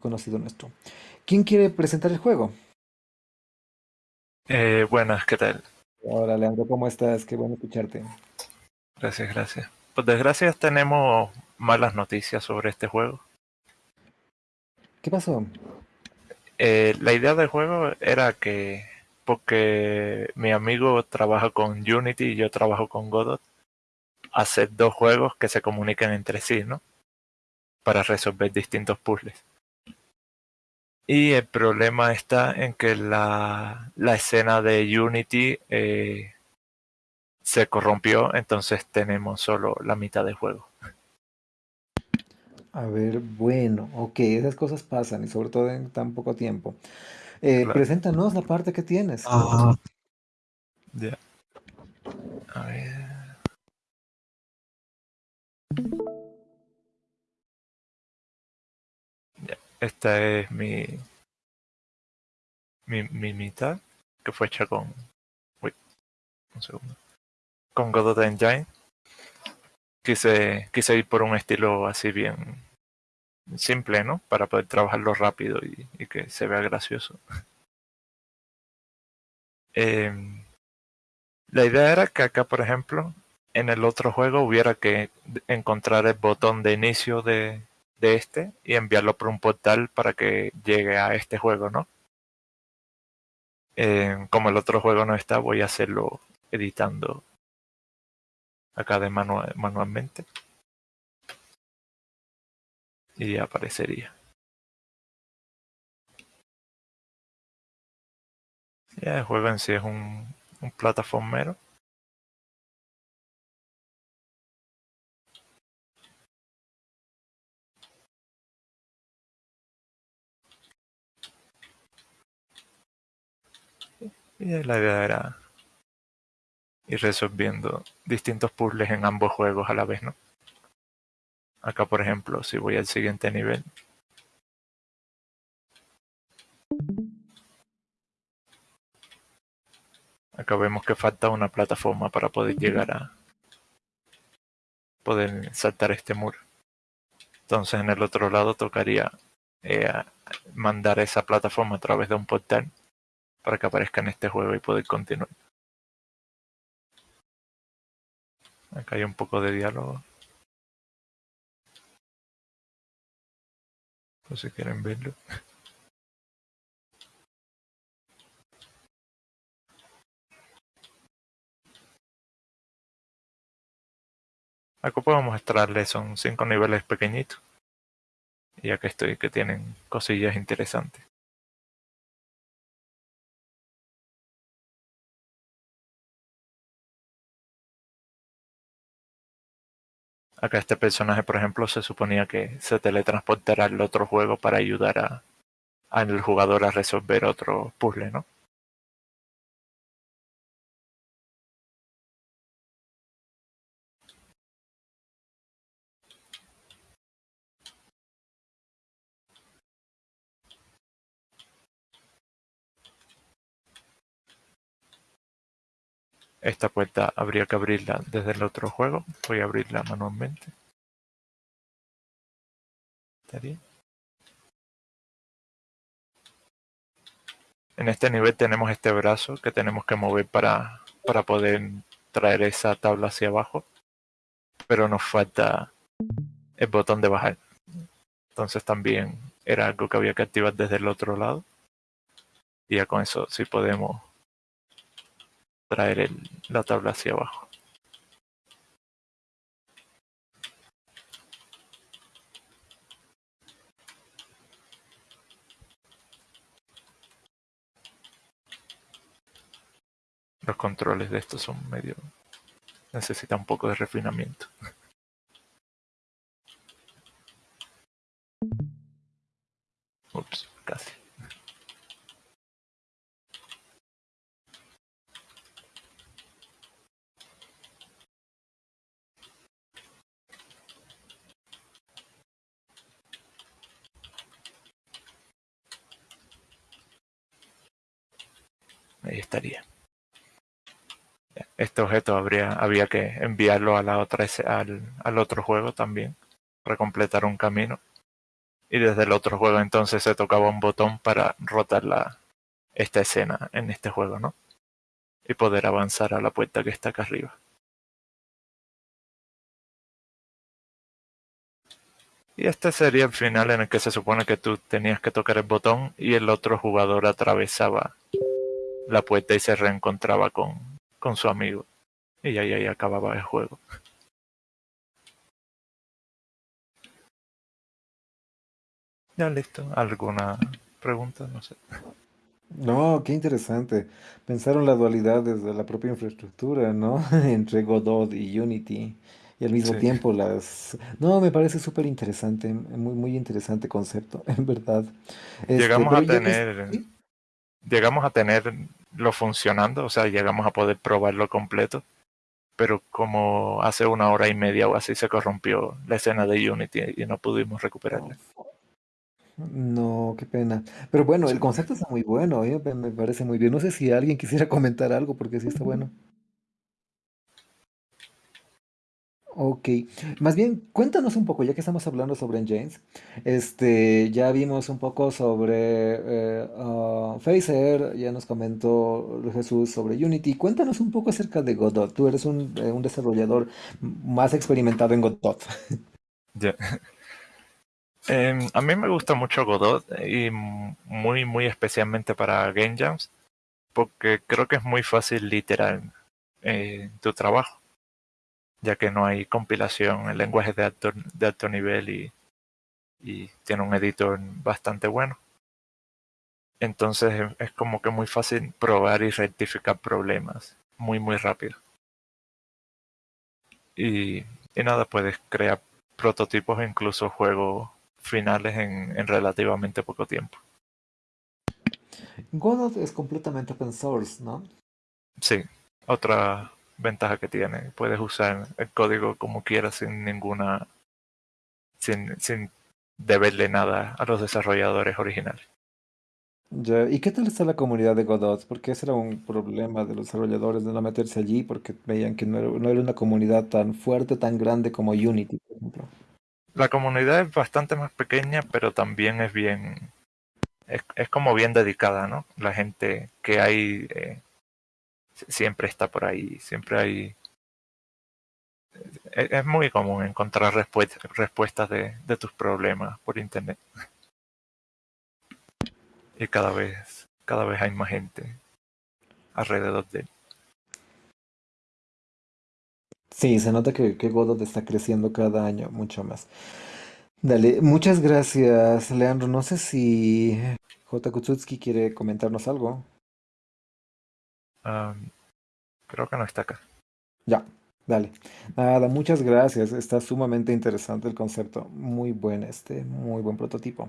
conocido nuestro. ¿Quién quiere presentar el juego? Eh, buenas, ¿qué tal? Hola, Leandro, ¿cómo estás? Qué bueno escucharte. Gracias, gracias. Por desgracia tenemos malas noticias sobre este juego. ¿Qué pasó? Eh, la idea del juego era que, porque mi amigo trabaja con Unity y yo trabajo con Godot, hacer dos juegos que se comuniquen entre sí, ¿no? Para resolver distintos puzzles. Y el problema está en que la, la escena de Unity eh, se corrompió, entonces tenemos solo la mitad del juego. A ver, bueno, ok, esas cosas pasan y sobre todo en tan poco tiempo. Eh, Claro. Preséntanos la parte que tienes. Ya. A ver. Esta es mi, mi, mi mitad, que fue hecha con... Uy, un segundo. Con Godot Engine. Quise, quise ir por un estilo así bien simple, ¿no? Para poder trabajarlo rápido y, y que se vea gracioso. Em, la idea era que acá, por ejemplo, en el otro juego hubiera que encontrar el botón de inicio de, de este y enviarlo por un portal para que llegue a este juego, ¿no? Como el otro juego no está, voy a hacerlo editando acá de manua- manualmente. Y aparecería. Ya el juego en sí es un, un plataformero. Y la idea era ir resolviendo distintos puzzles en ambos juegos a la vez, ¿no? Acá, por ejemplo, si voy al siguiente nivel, acá vemos que falta una plataforma para poder llegar a poder saltar este muro. Entonces en el otro lado tocaría eh, mandar esa plataforma a través de un portal para que aparezca en este juego y poder continuar. Acá hay un poco de diálogo. Por si quieren verlo. Acá puedo mostrarles, son cinco niveles pequeñitos. Y aquí estoy, que tienen cosillas interesantes. Acá este personaje, por ejemplo, se suponía que se teletransportará al otro juego para ayudar a, al jugador a resolver otro puzzle, ¿no? Esta puerta habría que abrirla desde el otro juego. Voy a abrirla manualmente. En este nivel tenemos este brazo que tenemos que mover para, para poder traer esa tabla hacia abajo. Pero nos falta el botón de bajar. Entonces también era algo que había que activar desde el otro lado. Y ya con eso sí podemos traer la tabla hacia abajo. Los controles de estos son medio... Necesita un poco de refinamiento. Ahí estaría. Este objeto habría, había que enviarlo a la otra, al, al otro juego también para completar un camino. y desde el otro juego entonces se tocaba un botón para rotar la, esta escena en este juego, ¿no? Y poder avanzar a la puerta que está acá arriba. Y este sería el final en el que se supone que tú tenías que tocar el botón y el otro jugador atravesaba la puerta y se reencontraba con, con su amigo. Y ahí, ahí acababa el juego. Ya listo. ¿Alguna pregunta? No sé. No, qué interesante. Pensaron la dualidad desde la propia infraestructura, ¿no? Entre Godot y Unity. Y al mismo Sí. tiempo las... No, me parece súper interesante, muy, muy interesante concepto, en verdad. Este, Llegamos a que... tener, llegamos a tenerlo funcionando, o sea, llegamos a poder probarlo completo, pero como hace una hora y media o así se corrompió la escena de Unity y no pudimos recuperarla. no, qué pena. Pero bueno, el concepto está muy bueno, ¿eh? Me me parece muy bien. No sé si alguien quisiera comentar algo, porque sí está bueno. Ok, más bien cuéntanos un poco, ya que estamos hablando sobre engines, este, ya vimos un poco sobre eh, ah, Phaser, ya nos comentó Jesús sobre Unity, cuéntanos un poco acerca de Godot, tú eres un, eh, un desarrollador más experimentado en Godot. Em, a mí me gusta mucho Godot y m- muy, muy especialmente para Game Jams, porque creo que es muy fácil literar eh, tu trabajo, ya que no hay compilación, el lenguaje es de alto, de alto nivel y, y tiene un editor bastante bueno. Entonces es- es como que muy fácil probar y rectificar problemas muy, muy rápido. Y, y nada, puedes crear prototipos e incluso juegos finales en, en relativamente poco tiempo. Godot es completamente open source, ¿no? Sí, otra ventaja que tiene, puedes usar el código como quieras sin ninguna, sin, sin deberle nada a los desarrolladores originales. Ya, ¿Y qué tal está la comunidad de Godot? Porque ese era un problema de los desarrolladores de no meterse allí, porque veían que no era, no era una comunidad tan fuerte, tan grande como Unity, por ejemplo. La comunidad es bastante más pequeña, pero también es bien, es, es como bien dedicada, ¿no? La gente que hay eh, siempre está por ahí, siempre hay... Es, es muy común encontrar respuestas, de tus problemas por internet. Y cada vez, cada vez hay más gente alrededor de él. Sí, se nota que, que Godot está creciendo cada año mucho más. Dale, muchas gracias, Leandro. No sé si J. Kutsutsky quiere comentarnos algo. Creo que no está acá. Ya, dale. Nada, muchas gracias. Está sumamente interesante el concepto. Muy buen este, muy buen prototipo.